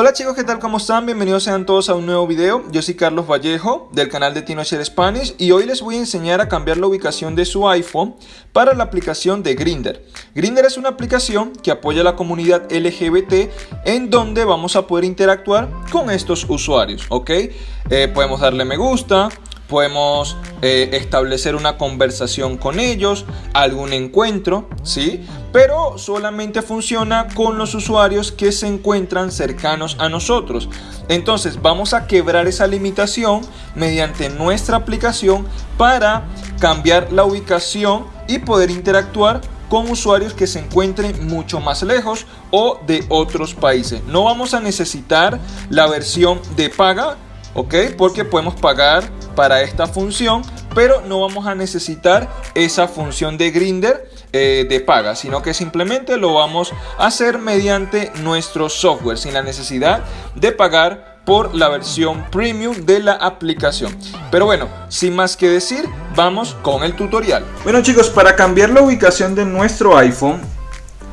Hola chicos, ¿qué tal? ¿Cómo están? Bienvenidos sean todos a un nuevo video. Yo soy Carlos Vallejo del canal de TinoShare Spanish y hoy les voy a enseñar a cambiar la ubicación de su iPhone para la aplicación de Grinder. Grinder es una aplicación que apoya a la comunidad LGBT en donde vamos a poder interactuar con estos usuarios, ¿ok? Eh, podemos darle me gusta, podemos eh, establecer una conversación con ellos, algún encuentro, ¿sí? Pero solamente funciona con los usuarios que se encuentran cercanos a nosotros. Entonces vamos a quebrar esa limitación mediante nuestra aplicación para cambiar la ubicación y poder interactuar con usuarios que se encuentren mucho más lejos o de otros países. No vamos a necesitar la versión de paga, ¿ok? Porque podemos pagar para esta función, pero no vamos a necesitar esa función de Grinder eh, de paga, sino que simplemente lo vamos a hacer mediante nuestro software, sin la necesidad de pagar por la versión premium de la aplicación. Pero bueno, sin más que decir, vamos con el tutorial. Bueno chicos, para cambiar la ubicación de nuestro iPhone,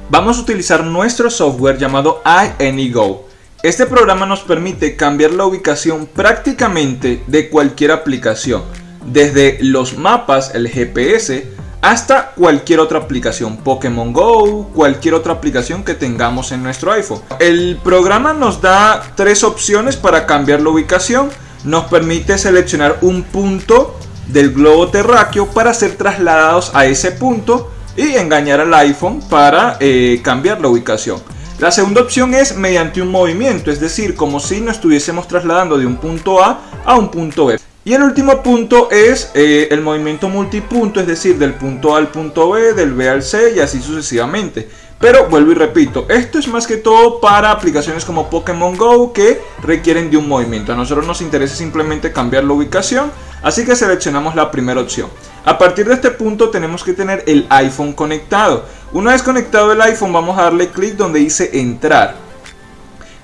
vamos a utilizar nuestro software llamado iAnyGo. Este programa nos permite cambiar la ubicación prácticamente de cualquier aplicación, desde los mapas, el GPS, hasta cualquier otra aplicación, Pokémon Go, cualquier otra aplicación que tengamos en nuestro iPhone. El programa nos da tres opciones para cambiar la ubicación. Nos permite seleccionar un punto del globo terráqueo para ser trasladados a ese punto y engañar al iPhone para eh, cambiar la ubicación. La segunda opción es mediante un movimiento, es decir, como si nos estuviésemos trasladando de un punto A a un punto B. Y el último punto es eh, el movimiento multipunto, es decir, del punto A al punto B, del B al C y así sucesivamente. Pero vuelvo y repito, esto es más que todo para aplicaciones como Pokémon Go que requieren de un movimiento. A nosotros nos interesa simplemente cambiar la ubicación, así que seleccionamos la primera opción. A partir de este punto tenemos que tener el iPhone conectado. Una vez conectado el iPhone vamos a darle clic donde dice entrar.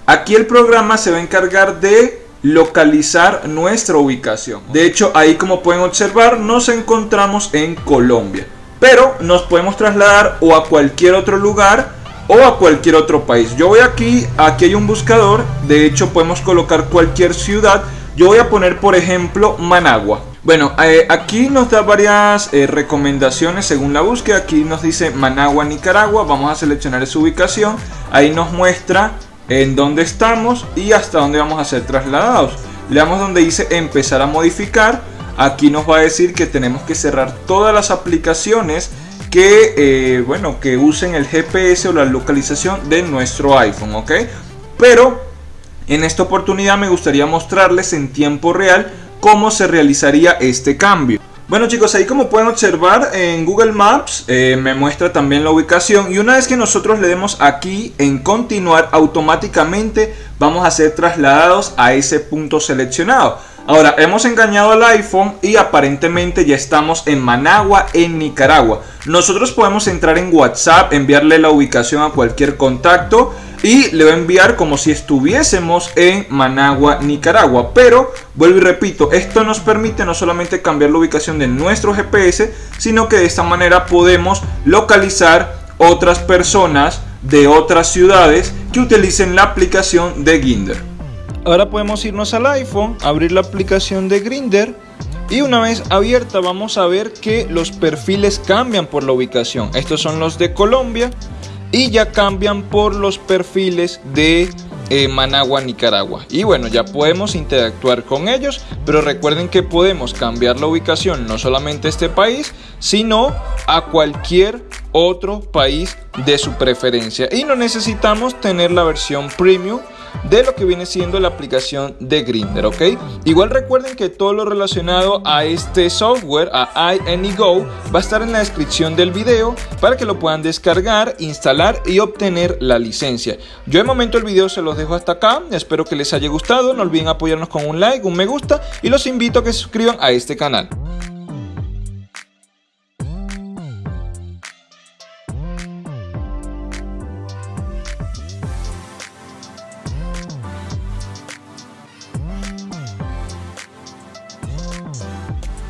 Aquí el programa se va a encargar de localizar nuestra ubicación. De hecho ahí como pueden observar nos encontramos en Colombia. Pero nos podemos trasladar o a cualquier otro lugar o a cualquier otro país. Yo voy aquí, aquí hay un buscador, de hecho podemos colocar cualquier ciudad. Yo voy a poner por ejemplo Managua. Bueno, eh, aquí nos da varias eh, recomendaciones según la búsqueda. Aquí nos dice Managua, Nicaragua. Vamos a seleccionar esa ubicación. Ahí nos muestra en dónde estamos y hasta dónde vamos a ser trasladados. Le damos donde dice empezar a modificar. Aquí nos va a decir que tenemos que cerrar todas las aplicaciones que, eh, bueno, que usen el GPS o la localización de nuestro iPhone, ¿ok? Pero en esta oportunidad me gustaría mostrarles en tiempo real cómo se realizaría este cambio. Bueno chicos, ahí como pueden observar en Google Maps eh, me muestra también la ubicación y una vez que nosotros le demos aquí en continuar automáticamente vamos a ser trasladados a ese punto seleccionado. Ahora, hemos engañado al iPhone y aparentemente ya estamos en Managua, en Nicaragua. Nosotros podemos entrar en WhatsApp, enviarle la ubicación a cualquier contacto y le va a enviar como si estuviésemos en Managua, Nicaragua. Pero, vuelvo y repito, esto nos permite no solamente cambiar la ubicación de nuestro GPS, sino que de esta manera podemos localizar otras personas de otras ciudades que utilicen la aplicación de Ginder. Ahora podemos irnos al iPhone, abrir la aplicación de Grinder y una vez abierta vamos a ver que los perfiles cambian por la ubicación. Estos son los de Colombia y ya cambian por los perfiles de eh, Managua, Nicaragua. Y bueno, ya podemos interactuar con ellos, pero recuerden que podemos cambiar la ubicación no solamente a este país, sino a cualquier otro país de su preferencia. Y no necesitamos tener la versión premium de lo que viene siendo la aplicación de Grinder, ¿ok? Igual recuerden que todo lo relacionado a este software, a iAnyGo, va a estar en la descripción del video para que lo puedan descargar, instalar y obtener la licencia. Yo de momento el video se los dejo hasta acá, espero que les haya gustado, no olviden apoyarnos con un like, un me gusta y los invito a que se suscriban a este canal.